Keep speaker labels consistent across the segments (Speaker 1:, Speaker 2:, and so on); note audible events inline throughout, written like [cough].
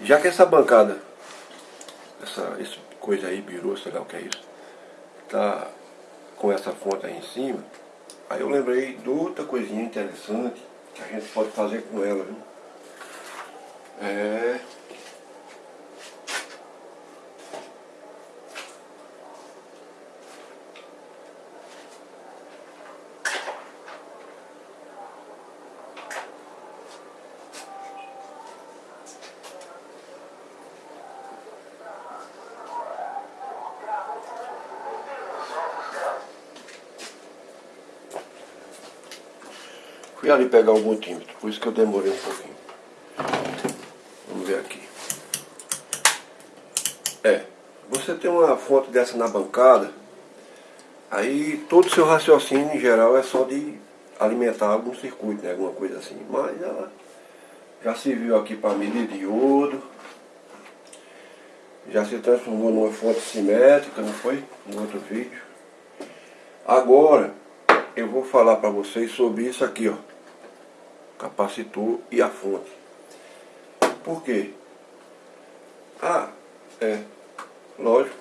Speaker 1: Já que essa bancada, essa, essa coisa aí, birô, sei lá o que é isso, tá com essa fonte aí em cima, aí eu lembrei de outra coisinha interessante que a gente pode fazer com ela, viu? É... Ali pegar o multímetro, por isso que eu demorei um pouquinho. Vamos ver aqui. É, você tem uma fonte dessa na bancada, aí todo o seu raciocínio em geral é só de alimentar algum circuito, né, alguma coisa assim. Mas ela já se viu aqui para medir diodo, já se transformou numa fonte simétrica, não foi? No outro vídeo. Agora, eu vou falar para vocês sobre isso aqui, ó. Capacitor e a fonte. Por quê? Ah, é, lógico.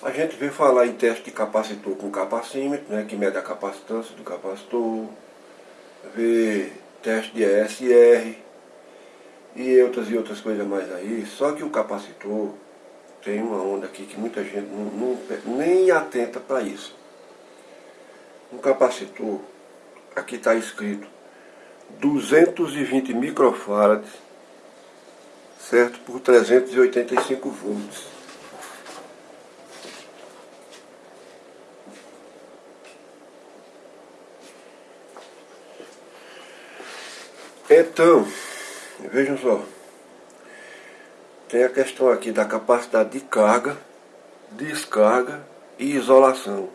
Speaker 1: A gente vê falar em teste de capacitor com capacímetro, né, que mede a capacitância do capacitor. Vê teste de ESR e outras e outras coisas mais aí. Só que o capacitor tem uma onda aqui que muita gente não, não nem atenta para isso. Um capacitor, aqui está escrito 220 microfarads, certo? Por 385 volts. Então, vejam só, tem a questão aqui da capacidade de carga, descarga e isolação.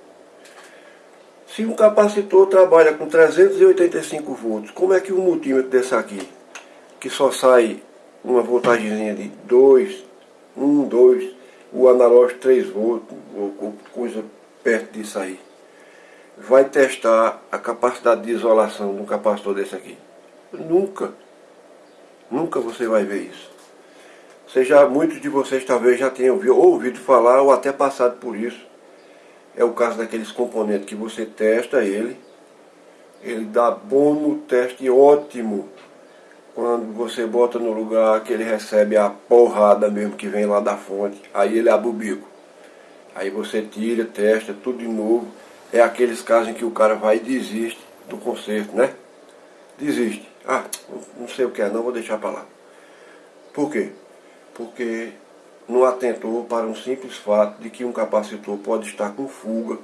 Speaker 1: Se um capacitor trabalha com 385 volts, como é que um multímetro desse aqui, que só sai uma voltagem de 2, 1, 2, o analógico 3 volts, ou coisa perto disso aí, vai testar a capacidade de isolação de um capacitor desse aqui? Nunca. Nunca você vai ver isso. Seja, muitos de vocês talvez já tenham ouvido falar ou até passado por isso é o caso daqueles componentes que você testa ele, ele dá bom no teste ótimo quando você bota no lugar que ele recebe a porrada mesmo que vem lá da fonte, aí ele abre o bico. Aí você tira, testa, tudo de novo. É aqueles casos em que o cara vai e desiste do conserto, né? Desiste. Ah, não sei o que é não, vou deixar para lá. Por quê? Porque não atentou para um simples fato de que um capacitor pode estar com fuga,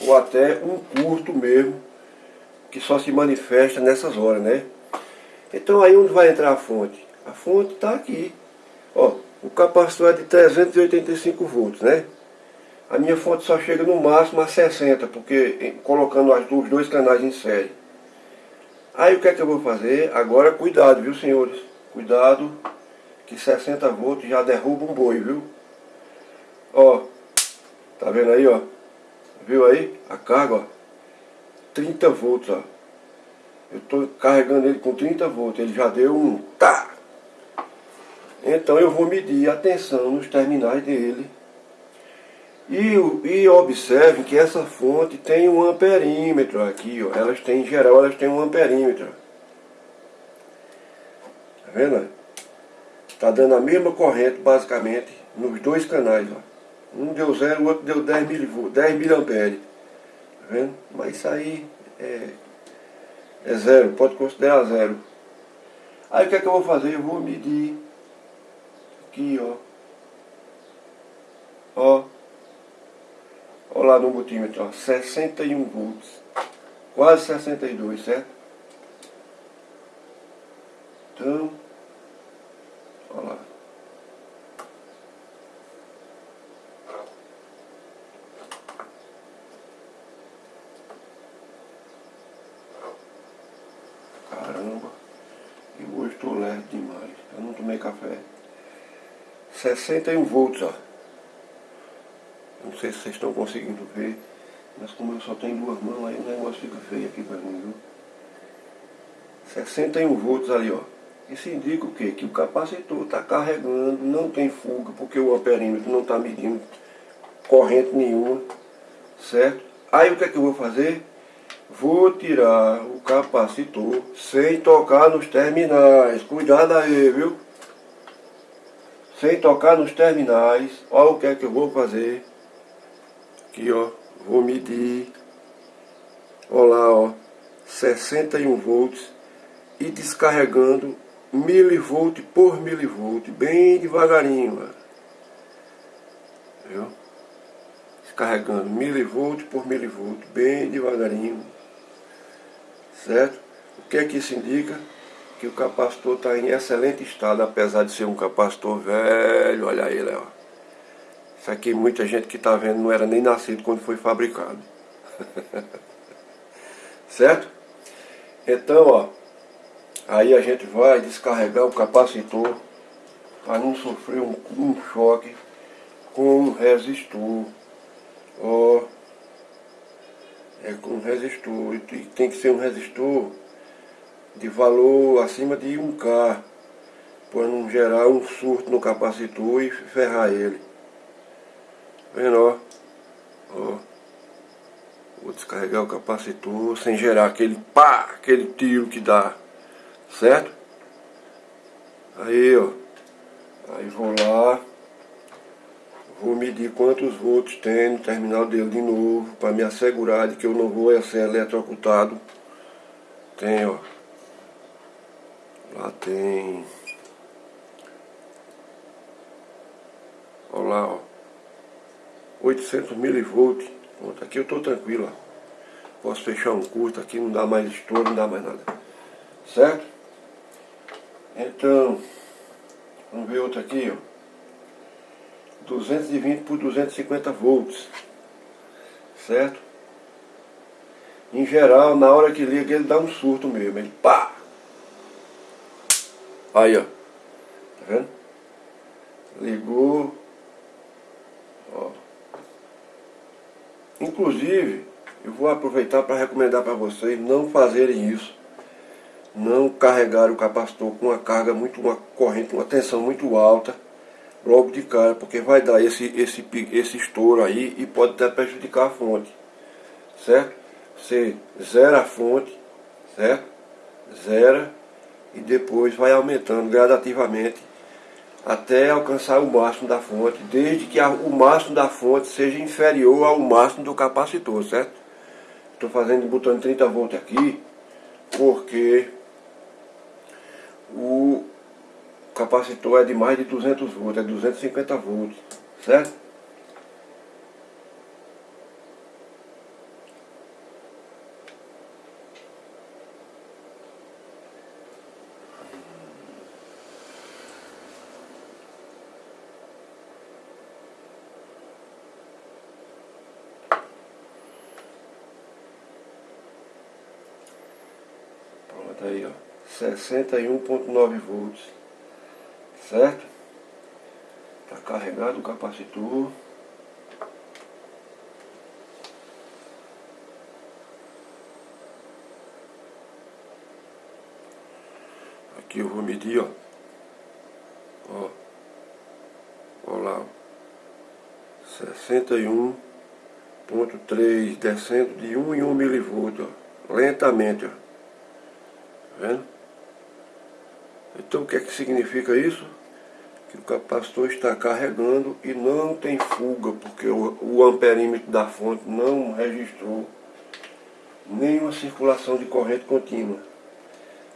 Speaker 1: ou até um curto mesmo, que só se manifesta nessas horas, né? Então aí onde vai entrar a fonte? A fonte está aqui. Ó, o capacitor é de 385 volts, né? A minha fonte só chega no máximo a 60, porque colocando os dois canais em série. Aí o que é que eu vou fazer? Agora cuidado, viu senhores? Cuidado que 60 volts já derruba um boi, viu? Ó, tá vendo aí, ó? Viu aí? A carga, ó. 30 volts, ó. Eu tô carregando ele com 30 volts, ele já deu um tá. Então eu vou medir a tensão nos terminais dele. E, e observe que essa fonte tem um amperímetro aqui, ó. Elas têm, em geral, elas têm um amperímetro. Tá vendo? Está dando a mesma corrente, basicamente, nos dois canais. Ó. Um deu zero, o outro deu 10 mil, 10 mil amperes. Tá vendo? Mas isso aí é, é zero, pode considerar zero. Aí o que é que eu vou fazer? Eu vou medir aqui, ó. Ó. Ó lá no multímetro, ó. 61 volts. Quase 62, certo? Então... Olha lá. Caramba. E hoje estou leve demais. Eu não tomei café. 61 volts, ó. Não sei se vocês estão conseguindo ver. Mas como eu só tenho duas mãos, aí o negócio fica feio aqui para mim, viu? 61 volts ali, ó. Isso indica o quê? Que o capacitor está carregando, não tem fuga, porque o amperímetro não está medindo corrente nenhuma, certo? Aí o que é que eu vou fazer? Vou tirar o capacitor sem tocar nos terminais. Cuidado aí, viu? Sem tocar nos terminais. Olha o que é que eu vou fazer. Aqui, ó. Vou medir. Olha lá, ó. 61 volts. E descarregando milivolt por milivolt. Bem devagarinho, ó. Viu? Descarregando milivolt por milivolt. Bem devagarinho certo? O que é que isso indica? Que o capacitor está em excelente estado, apesar de ser um capacitor velho, olha ele, ó. Isso aqui muita gente que está vendo não era nem nascido quando foi fabricado. [laughs] certo? Então, ó, aí a gente vai descarregar o capacitor para não sofrer um, um choque com um resistor. Ó, é com um resistor. E tem que ser um resistor de valor acima de 1K, para não gerar um surto no capacitor e ferrar ele. Vendo, ó? ó. Vou descarregar o capacitor sem gerar aquele pá, aquele tiro que dá, certo? Aí, ó. Aí vou lá. Vou medir quantos volts tem no terminal dele de novo, para me assegurar de que eu não vou ser eletrocutado. Tem, ó. Tem... Olha lá, ó. 800 milivolts. Pronto, aqui eu tô tranquilo, ó. Posso fechar um curto aqui, não dá mais estouro, não dá mais nada. Certo? Então, vamos ver outro aqui, ó. 220 por 250 volts, certo? Em geral, na hora que liga, ele dá um surto mesmo, ele pá! Aí, ó, tá vendo? Ligou, ó. Inclusive, eu vou aproveitar para recomendar para vocês não fazerem isso. Não carregar o capacitor com uma carga muito, uma corrente, uma tensão muito alta logo de cara, porque vai dar esse, esse, esse estouro aí e pode até prejudicar a fonte, certo? Você zera a fonte, certo? Zera e depois vai aumentando gradativamente até alcançar o máximo da fonte, desde que o máximo da fonte seja inferior ao máximo do capacitor, certo? Estou fazendo botando 30 volts aqui, porque o, capacitor é de mais de 200 volts, é 250 volts, certo? Pronto aí, ó. 61.9 volts certo? Está carregado o capacitor. Aqui eu vou medir, ó. Ó. Ó lá. 61.3 descendo de 1 em 1 milivolts, ó. Lentamente, ó. Tá vendo? Então o que é que significa isso? que o capacitor está carregando e não tem fuga, porque o, o amperímetro da fonte não registrou nenhuma circulação de corrente contínua.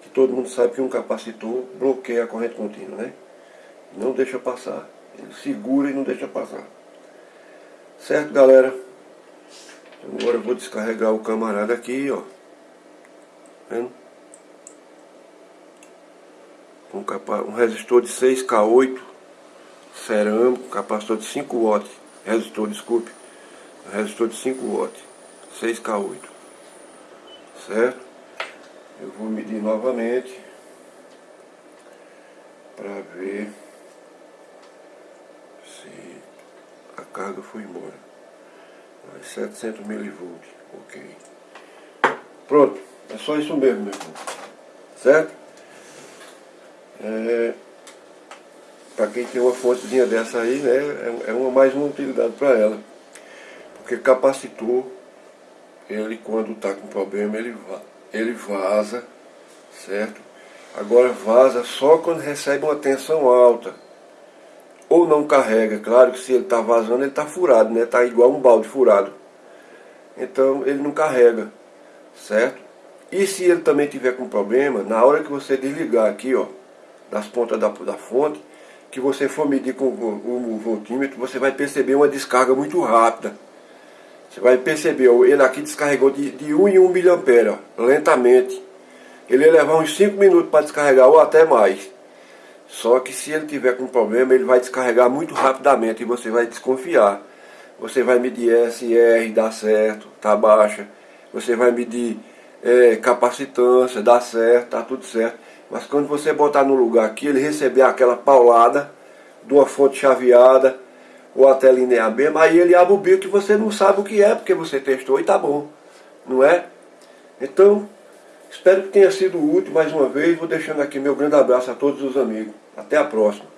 Speaker 1: Que todo mundo sabe que um capacitor bloqueia a corrente contínua, né? Não deixa passar. Ele segura e não deixa passar. Certo, galera? Agora eu vou descarregar o camarada aqui, ó. Vendo? Capa, um resistor de 6K8 cerâmico, capacitor de 5 watts, resistor, desculpe, resistor de 5 watts, 6K8, certo? Eu vou medir novamente para ver se a carga foi embora. 700 milivolts, ok. Pronto, é só isso mesmo, meu irmão, certo? É, para quem tem uma fontezinha dessa aí, né, é, é uma, mais uma utilidade para ela. Porque capacitor, ele quando está com problema, ele, ele vaza, certo? Agora vaza só quando recebe uma tensão alta. Ou não carrega, claro que se ele está vazando, ele está furado, né? Está igual um balde furado. Então ele não carrega, certo? E se ele também tiver com problema, na hora que você desligar aqui, ó, das pontas da, da fonte, que você for medir com o, voltímetro, você vai perceber uma descarga muito rápida. Você vai perceber, ele aqui descarregou de, de 1 em 1 mA, lentamente. Ele ia levar uns 5 minutos para descarregar ou até mais. Só que se ele tiver com problema, ele vai descarregar muito rapidamente e você vai desconfiar. Você vai medir SR, dá certo, tá baixa. Você vai medir é, capacitância, dá certo, tá tudo certo. Mas quando você botar no lugar aqui, ele receber aquela paulada de uma fonte chaveada ou até linear mesmo, aí ele abre o bico que você não sabe o que é, porque você testou e tá bom, não é? Então, espero que tenha sido útil mais uma vez. Vou deixando aqui meu grande abraço a todos os amigos. Até a próxima.